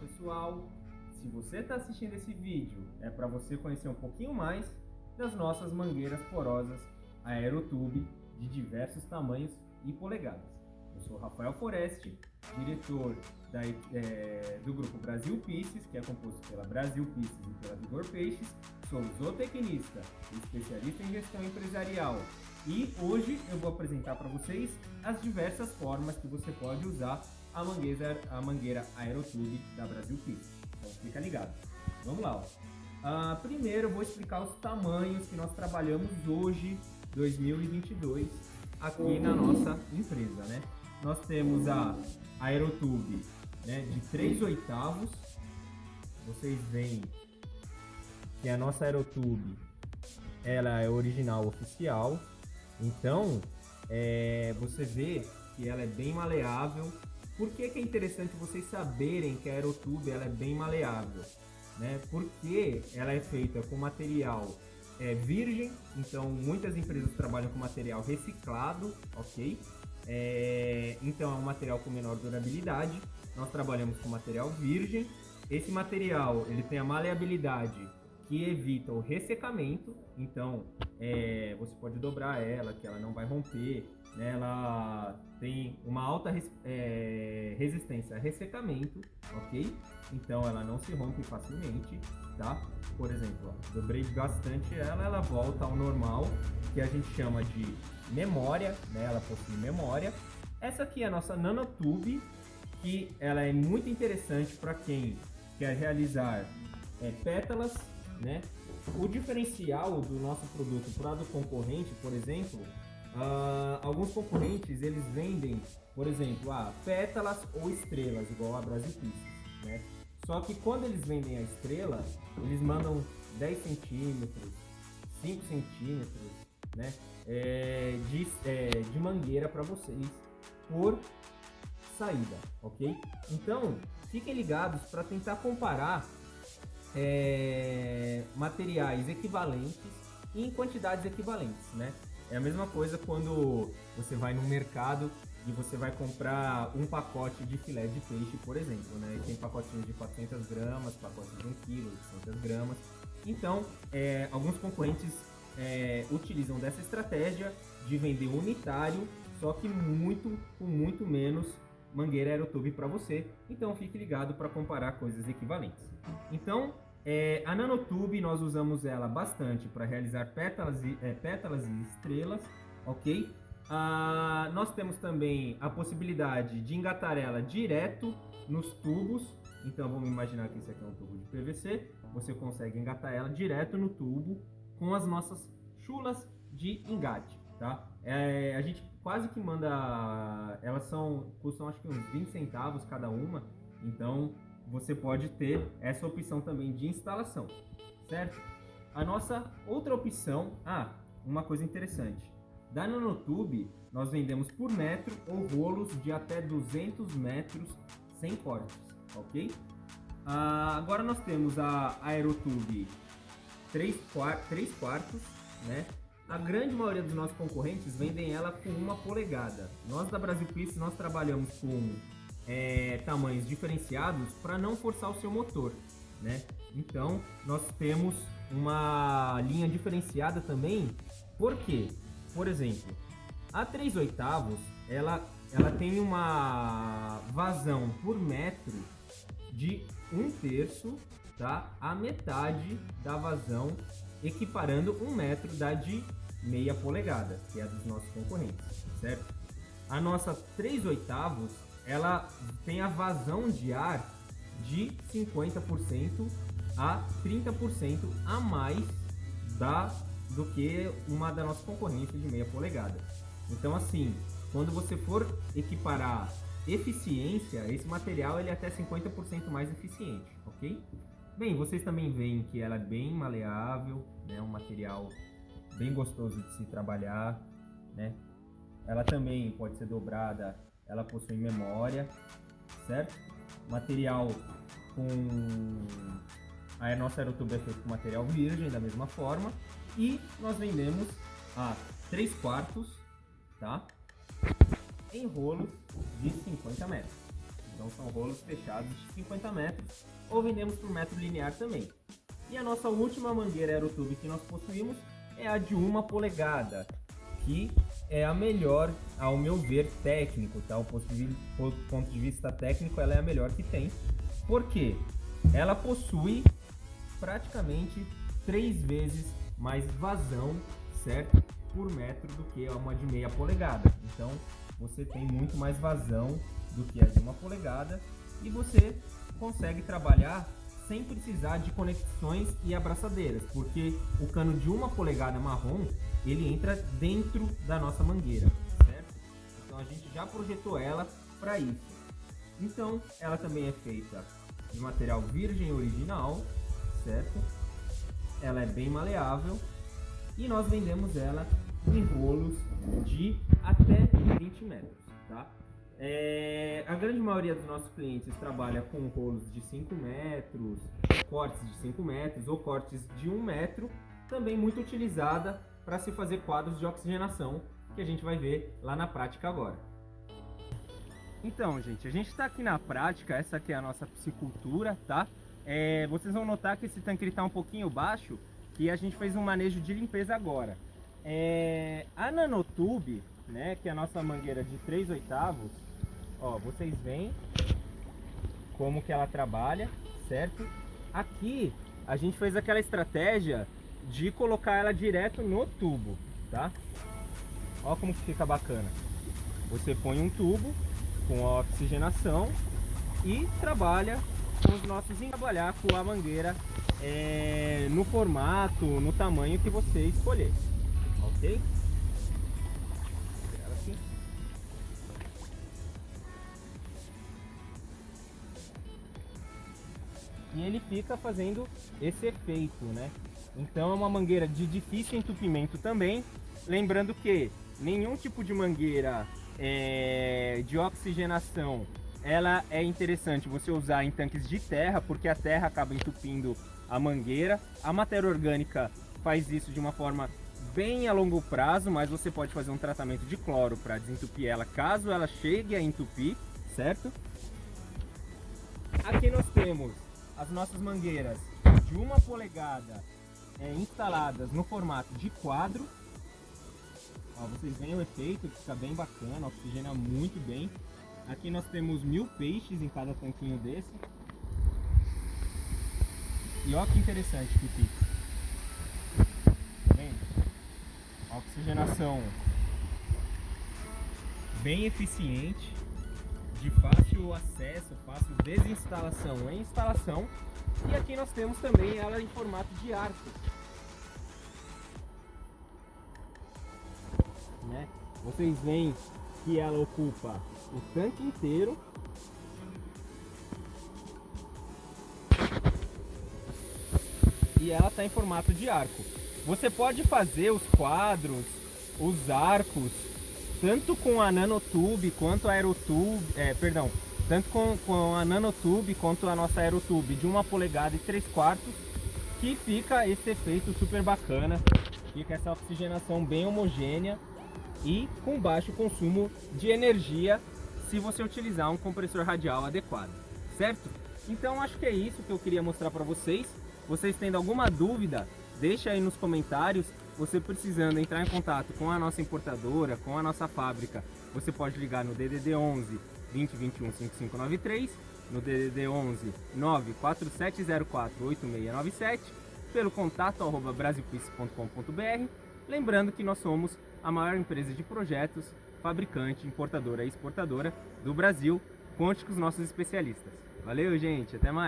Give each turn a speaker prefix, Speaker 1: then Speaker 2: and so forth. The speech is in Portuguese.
Speaker 1: pessoal, se você está assistindo esse vídeo é para você conhecer um pouquinho mais das nossas mangueiras porosas Aerotube de diversos tamanhos e polegadas. Eu sou Rafael Foreste, diretor da, é, do grupo Brasil Pisces, que é composto pela Brasil Pisces e pela Vigor Peixes. Sou zootecnista especialista em gestão empresarial. E hoje eu vou apresentar para vocês as diversas formas que você pode usar a mangueira, a mangueira Aerotube da Brasil Pisces. Então fica ligado. Vamos lá. Uh, primeiro eu vou explicar os tamanhos que nós trabalhamos hoje, 2022, aqui na nossa empresa, né? Nós temos a Aerotube né, de 3 oitavos. Vocês veem que a nossa Aerotube ela é original oficial. Então, é, você vê que ela é bem maleável. Por que, que é interessante vocês saberem que a Aerotube ela é bem maleável? Né? Porque ela é feita com material é, virgem, então muitas empresas trabalham com material reciclado, ok? É, então é um material com menor durabilidade. Nós trabalhamos com material virgem. Esse material ele tem a maleabilidade que evita o ressecamento. Então é, você pode dobrar ela, que ela não vai romper. Né? Ela tem uma alta res, é, resistência a ressecamento, ok? Então ela não se rompe facilmente, tá? Por exemplo, ó, dobrei bastante ela, ela volta ao normal, que a gente chama de memória, né? Ela possui memória. Essa aqui é a nossa nanotube, que ela é muito interessante para quem quer realizar é, pétalas, né? O diferencial do nosso produto para do concorrente, por exemplo, uh, alguns concorrentes eles vendem, por exemplo, ah, pétalas ou estrelas, igual a Brasil Pieces, né? Só que quando eles vendem a estrela, eles mandam 10 centímetros, 5 centímetros, né? É, de, é, de mangueira para vocês por saída, ok? Então, fiquem ligados para tentar comparar é, materiais equivalentes em quantidades equivalentes, né? É a mesma coisa quando você vai no mercado e você vai comprar um pacote de filé de peixe, por exemplo, né? Tem pacotinhos de 400 gramas, pacotes de 1 kg, 200 gramas. Então, é, alguns concorrentes é, utilizam dessa estratégia de vender unitário, só que muito com muito menos mangueira aerotube para você. Então, fique ligado para comparar coisas equivalentes. Então, é, a nanotube nós usamos ela bastante para realizar pétalas e, é, pétalas e estrelas, ok? Ah, nós temos também a possibilidade de engatar ela direto nos tubos. Então vamos imaginar que esse aqui é um tubo de PVC. Você consegue engatar ela direto no tubo com as nossas chulas de engate, tá? É, a gente quase que manda, elas são custam acho que uns 20 centavos cada uma. Então você pode ter essa opção também de instalação, certo? A nossa outra opção, ah, uma coisa interessante. Da Nanotube, nós vendemos por metro ou rolos de até 200 metros sem cortes, ok? Ah, agora nós temos a Aerotube 3, 3 quartos, né? A grande maioria dos nossos concorrentes vendem ela com uma polegada. Nós da Brasil Pieces, nós trabalhamos com é, tamanhos diferenciados para não forçar o seu motor, né? Então, nós temos uma linha diferenciada também, por quê? Por exemplo, a 3 oitavos, ela, ela tem uma vazão por metro de um terço, tá? A metade da vazão, equiparando um metro da de meia polegada, que é a dos nossos concorrentes, certo? A nossa 3 oitavos, ela tem a vazão de ar de 50% a 30% a mais da do que uma da nossa concorrência de meia polegada. Então assim, quando você for equiparar eficiência, esse material ele é até 50% mais eficiente, ok? Bem, vocês também veem que ela é bem maleável, né? um material bem gostoso de se trabalhar, né? Ela também pode ser dobrada, ela possui memória, certo? Material com a nossa aerotube é feita com material virgem da mesma forma e nós vendemos a 3 quartos, tá? Em rolos de 50 metros, Então são rolos fechados de 50 metros ou vendemos por metro linear também. E a nossa última mangueira aerotube que nós possuímos é a de uma polegada, que é a melhor, ao meu ver, técnico, tá? O ponto de vista técnico, ela é a melhor que tem. Porque ela possui praticamente três vezes mais vazão, certo? Por metro do que uma de meia polegada. Então, você tem muito mais vazão do que a de uma polegada e você consegue trabalhar sem precisar de conexões e abraçadeiras, porque o cano de uma polegada marrom ele entra dentro da nossa mangueira, certo? Então a gente já projetou ela para isso. Então ela também é feita de material virgem original, certo? Ela é bem maleável e nós vendemos ela em rolos de até 20 metros, tá? É, a grande maioria dos nossos clientes trabalha com rolos de 5 metros, cortes de 5 metros ou cortes de 1 metro, também muito utilizada para se fazer quadros de oxigenação, que a gente vai ver lá na prática agora. Então, gente, a gente está aqui na prática, essa aqui é a nossa piscicultura, tá? É, vocês vão notar que esse tanque está um pouquinho baixo, que a gente fez um manejo de limpeza agora. É, a nanotube, né, que é a nossa mangueira de 3 oitavos, ó, vocês veem como que ela trabalha, certo? Aqui a gente fez aquela estratégia de colocar ela direto no tubo, tá? Ó como que fica bacana. Você põe um tubo com a oxigenação e trabalha com os nossos trabalhar com a mangueira é, no formato, no tamanho que você escolher, ok? E ele fica fazendo esse efeito, né? Então é uma mangueira de difícil entupimento também, lembrando que nenhum tipo de mangueira é, de oxigenação ela é interessante você usar em tanques de terra, porque a terra acaba entupindo a mangueira. A matéria orgânica faz isso de uma forma bem a longo prazo, mas você pode fazer um tratamento de cloro para desentupir ela caso ela chegue a entupir, certo? Aqui nós temos as nossas mangueiras de uma polegada é, instaladas no formato de quadro. Ó, vocês veem o efeito, fica bem bacana, oxigena muito bem. Aqui nós temos mil peixes em cada tanquinho desse. E olha que interessante que fica. Tá vendo? Oxigenação bem eficiente de fácil acesso, fácil desinstalação e instalação. E aqui nós temos também ela em formato de arco. Né? Vocês veem que ela ocupa o tanque inteiro. E ela está em formato de arco. Você pode fazer os quadros, os arcos tanto com a nanotube quanto a aerotube, é, perdão, tanto com, com a nanotube quanto a nossa aerotube de uma polegada e 3 quartos, que fica esse efeito super bacana, fica essa oxigenação bem homogênea e com baixo consumo de energia se você utilizar um compressor radial adequado, certo? Então acho que é isso que eu queria mostrar para vocês. Vocês tendo alguma dúvida, deixa aí nos comentários você precisando entrar em contato com a nossa importadora, com a nossa fábrica, você pode ligar no DDD 11 2021 5593, no DDD 11 94704 8697, pelo contato arroba. Lembrando que nós somos a maior empresa de projetos, fabricante, importadora e exportadora do Brasil. Conte com os nossos especialistas. Valeu, gente. Até mais.